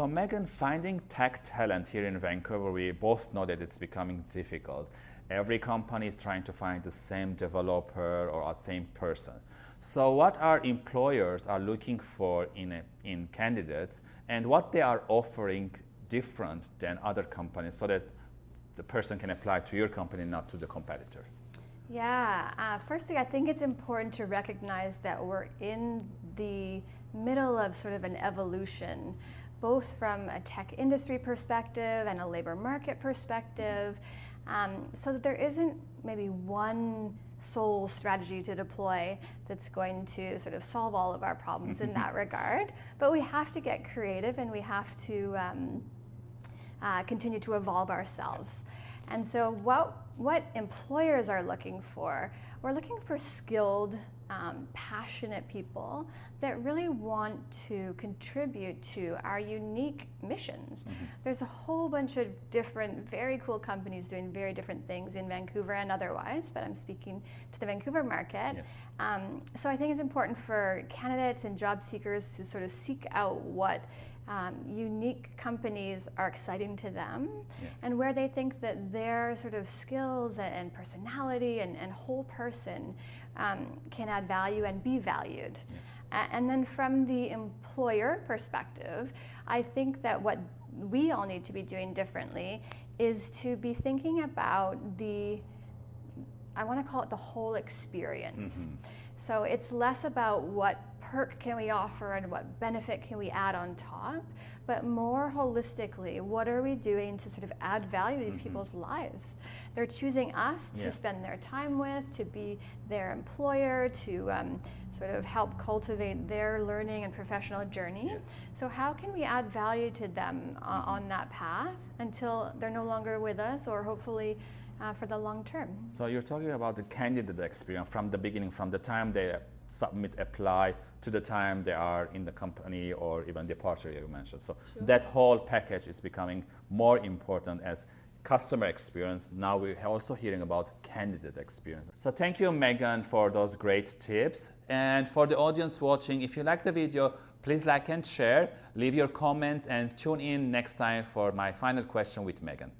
So Megan, finding tech talent here in Vancouver, we both know that it's becoming difficult. Every company is trying to find the same developer or the same person. So what our employers are looking for in, a, in candidates and what they are offering different than other companies so that the person can apply to your company, not to the competitor? Yeah, uh, firstly, I think it's important to recognize that we're in the middle of sort of an evolution, both from a tech industry perspective and a labor market perspective, um, so that there isn't maybe one sole strategy to deploy that's going to sort of solve all of our problems in that regard. But we have to get creative and we have to um, uh, continue to evolve ourselves. And so what, what employers are looking for, we're looking for skilled, um, passionate people that really want to contribute to our unique missions. Mm -hmm. There's a whole bunch of different, very cool companies doing very different things in Vancouver and otherwise, but I'm speaking to the Vancouver market. Yes. Um, so I think it's important for candidates and job seekers to sort of seek out what um, unique companies are exciting to them yes. and where they think that their sort of skills and personality and, and whole person um, can add value and be valued. Yes. And then from the employer perspective, I think that what we all need to be doing differently is to be thinking about the, I want to call it the whole experience. Mm -hmm. So it's less about what perk can we offer and what benefit can we add on top, but more holistically, what are we doing to sort of add value to these mm -hmm. people's lives? They're choosing us yeah. to spend their time with, to be their employer, to um, sort of help cultivate their learning and professional journeys. Yes. So how can we add value to them uh, on that path until they're no longer with us or hopefully uh, for the long term. So you're talking about the candidate experience from the beginning, from the time they submit, apply, to the time they are in the company or even departure you mentioned. So sure. that whole package is becoming more important as customer experience. Now we're also hearing about candidate experience. So thank you, Megan, for those great tips. And for the audience watching, if you like the video, please like and share, leave your comments, and tune in next time for my final question with Megan.